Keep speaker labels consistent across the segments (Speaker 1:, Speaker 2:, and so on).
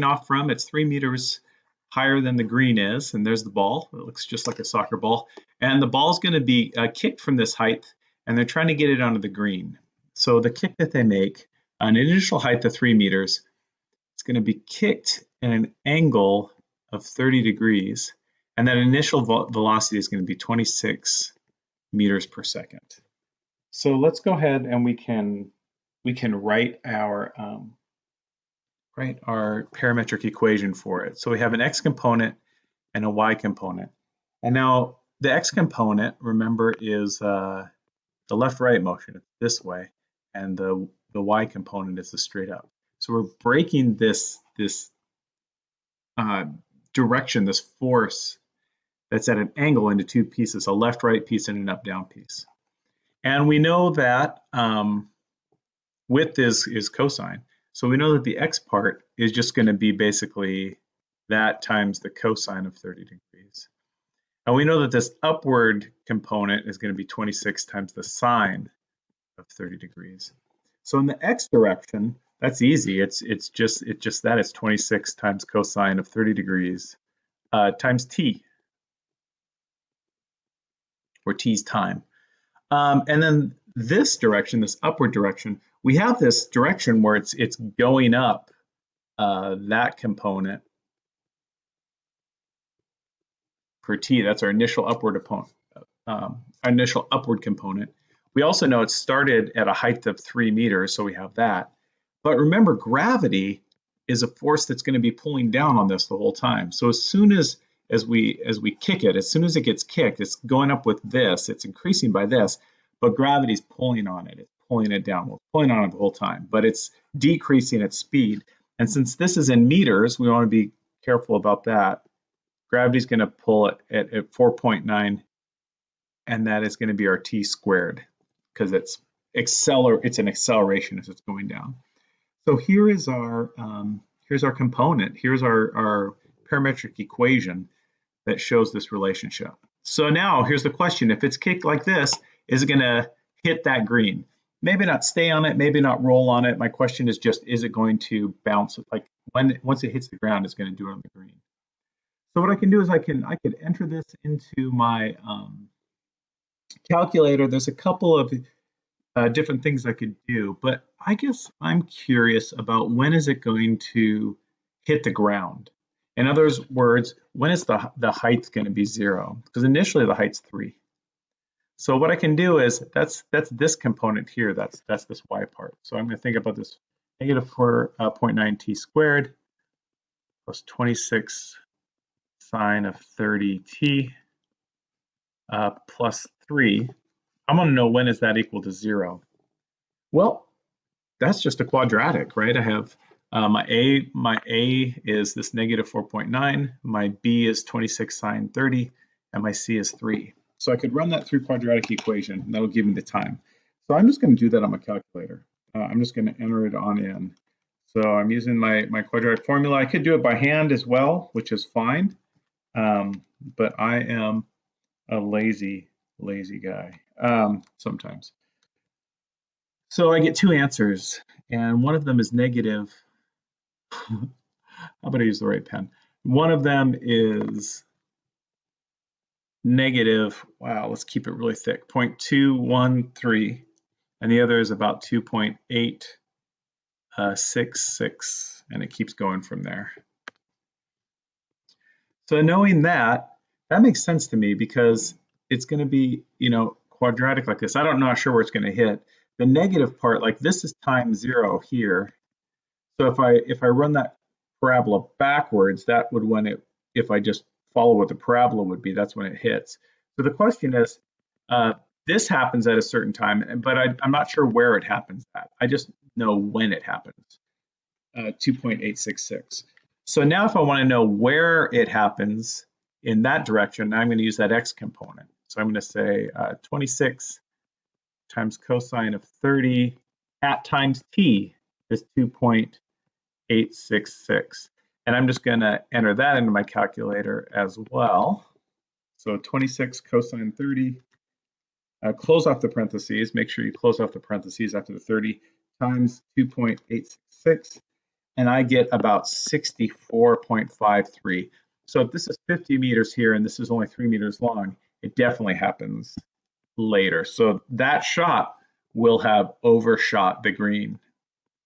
Speaker 1: off from. It's three meters higher than the green is, and there's the ball. It looks just like a soccer ball. And the ball's going to be uh, kicked from this height, and they're trying to get it onto the green. So the kick that they make, an initial height of three meters, it's going to be kicked at an angle of 30 degrees, and that initial velocity is going to be 26 meters per second. So let's go ahead and we can we can write our um, write our parametric equation for it. So we have an x component and a y component. And now the x component, remember, is uh, the left-right motion this way, and the the y component is the straight up. So we're breaking this this uh, direction, this force that's at an angle into two pieces, a left-right piece and an up-down piece. And we know that um, width is, is cosine. So we know that the x part is just going to be basically that times the cosine of 30 degrees. And we know that this upward component is going to be 26 times the sine of 30 degrees. So in the x direction, that's easy. It's it's just it's just that it's 26 times cosine of 30 degrees uh, times t, or t's time. Um, and then this direction, this upward direction, we have this direction where it's it's going up uh, that component for t. That's our initial upward opponent, um, initial upward component. We also know it started at a height of three meters, so we have that. But remember, gravity is a force that's going to be pulling down on this the whole time. So as soon as as we as we kick it, as soon as it gets kicked, it's going up with this, it's increasing by this, but gravity's pulling on it, it's pulling it down. Well, pulling on it the whole time, but it's decreasing its speed. And since this is in meters, we want to be careful about that. Gravity's going to pull it at, at 4.9, and that is going to be our t squared because it's acceler it's an acceleration as it's going down. So here is our um, here's our component. Here's our, our parametric equation that shows this relationship. So now here's the question. If it's kicked like this, is it going to hit that green? Maybe not stay on it, maybe not roll on it. My question is just, is it going to bounce? Like when once it hits the ground, it's going to do it on the green. So what I can do is I can I could enter this into my um, calculator. There's a couple of uh, different things I could do, but I guess I'm curious about when is it going to hit the ground? In other words, when is the, the height going to be zero? Because initially the height's three. So what I can do is that's that's this component here. That's that's this y part. So I'm going to think about this negative 4.9 uh, t squared plus 26 sine of 30 t uh, plus 3. I'm going to know when is that equal to 0. Well, that's just a quadratic, right? I have uh, my A, my A is this negative 4.9, my B is 26 sine 30, and my C is 3. So I could run that through quadratic equation, and that'll give me the time. So I'm just going to do that on my calculator. Uh, I'm just going to enter it on in. So I'm using my, my quadratic formula. I could do it by hand as well, which is fine. Um, but I am a lazy, lazy guy um, sometimes. So I get two answers, and one of them is negative. How about I use the right pen? One of them is negative, wow, let's keep it really thick, 0.213, and the other is about 2.866, uh, and it keeps going from there. So knowing that, that makes sense to me because it's going to be, you know, quadratic like this. I don't know sure where it's going to hit, the negative part, like this is time zero here. So if I if I run that parabola backwards, that would when it if I just follow what the parabola would be, that's when it hits. So the question is, uh, this happens at a certain time, but I, am not sure where it happens at. I just know when it happens, uh, 2.866. So now if I want to know where it happens in that direction, I'm going to use that x component. So I'm going to say uh, 26 times cosine of 30 at times t is 2.866. And I'm just going to enter that into my calculator as well. So 26 cosine 30, uh, close off the parentheses, make sure you close off the parentheses after the 30 times 2.866. and I get about 64.53. So if this is 50 meters here and this is only three meters long, it definitely happens later. So that shot will have overshot the green.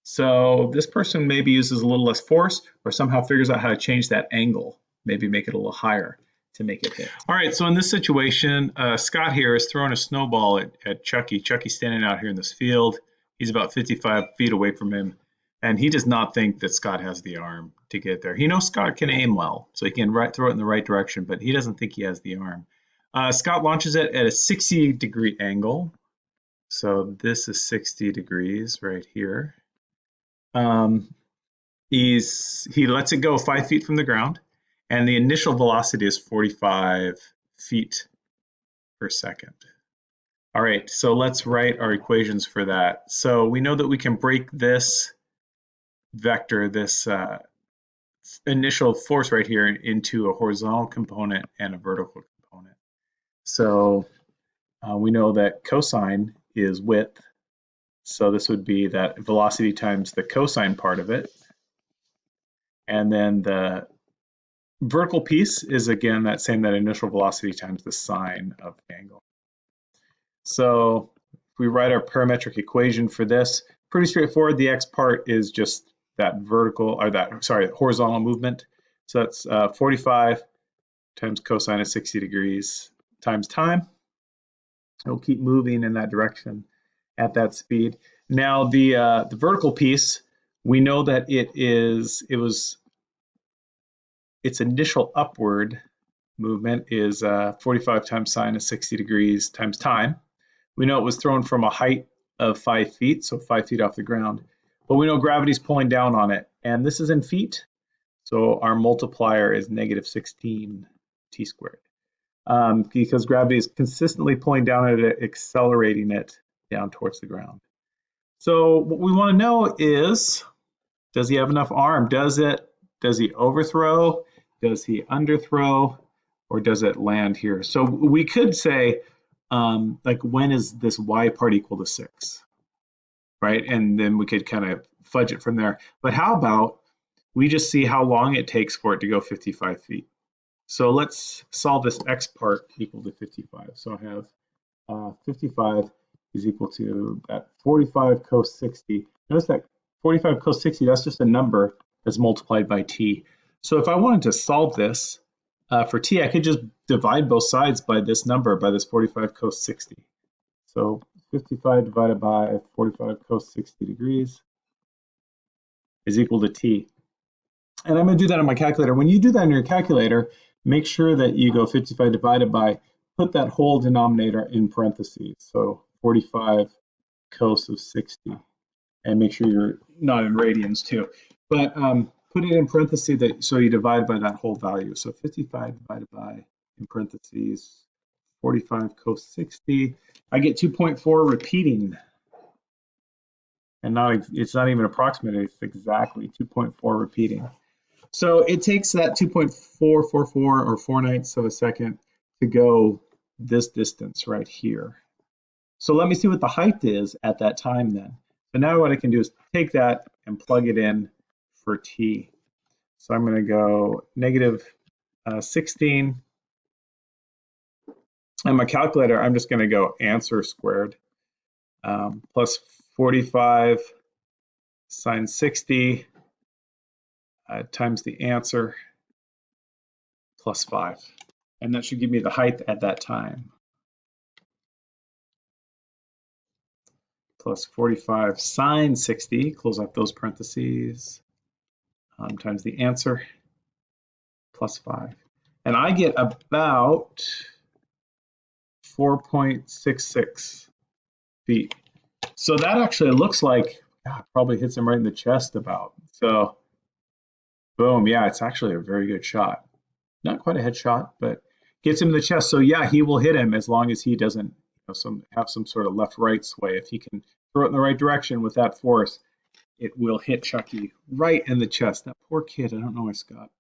Speaker 1: So this person maybe uses a little less force or somehow figures out how to change that angle, maybe make it a little higher to make it hit. All right, so in this situation, uh, Scott here is throwing a snowball at, at Chucky. Chucky's standing out here in this field. He's about 55 feet away from him, and he does not think that Scott has the arm to get there. He knows Scott can aim well, so he can right, throw it in the right direction, but he doesn't think he has the arm. Uh, Scott launches it at a 60 degree angle. So this is 60 degrees right here. Um, he's he lets it go five feet from the ground and the initial velocity is 45 feet per second. All right, so let's write our equations for that. So we know that we can break this vector, this uh, initial force right here into a horizontal component and a vertical component. So uh, we know that cosine is width. So this would be that velocity times the cosine part of it. And then the Vertical piece is again that same that initial velocity times the sine of the angle. So if we write our parametric equation for this, pretty straightforward. The x part is just that vertical or that sorry horizontal movement. So that's uh, 45 times cosine of 60 degrees times time. It'll keep moving in that direction at that speed. Now the uh, the vertical piece, we know that it is it was its initial upward movement is uh, 45 times sine of 60 degrees times time. We know it was thrown from a height of five feet, so five feet off the ground. But we know gravity's pulling down on it, and this is in feet, so our multiplier is negative 16 t squared. Um, because gravity is consistently pulling down at it, accelerating it down towards the ground. So what we want to know is, does he have enough arm? Does it? Does he overthrow? Does he underthrow or does it land here? So we could say, um, like, when is this y part equal to 6? Right? And then we could kind of fudge it from there. But how about we just see how long it takes for it to go 55 feet? So let's solve this x part equal to 55. So I have uh, 55 is equal to that 45 cos 60. Notice that 45 cos 60, that's just a number that's multiplied by t. So if I wanted to solve this uh, for t, I could just divide both sides by this number, by this 45 cos 60. So 55 divided by 45 cos 60 degrees is equal to t. And I'm going to do that on my calculator. When you do that in your calculator, make sure that you go 55 divided by, put that whole denominator in parentheses. So 45 cos of 60. And make sure you're not in radians too. But um, put it in parentheses that so you divide by that whole value. So 55 divided by in parentheses 45 cos 60. I get 2.4 repeating. And not it's not even approximately, it's exactly 2.4 repeating. So it takes that 2.444 or 4 ninths of a second to go this distance right here. So let me see what the height is at that time then. So now what I can do is take that and plug it in for t. So I'm going to go negative, uh, 16. And my calculator, I'm just going to go answer squared um, plus 45 sine 60 uh, times the answer plus 5. And that should give me the height at that time. Plus 45 sine 60, close out those parentheses, um, times the answer plus 5. And I get about 4.66 feet. So that actually looks like probably hits him right in the chest about. So boom, yeah, it's actually a very good shot. Not quite a headshot, but gets him in the chest. So yeah, he will hit him as long as he doesn't know, some have some sort of left-right sway. If he can throw it in the right direction with that force, it will hit Chucky right in the chest. That poor kid, I don't know why Scott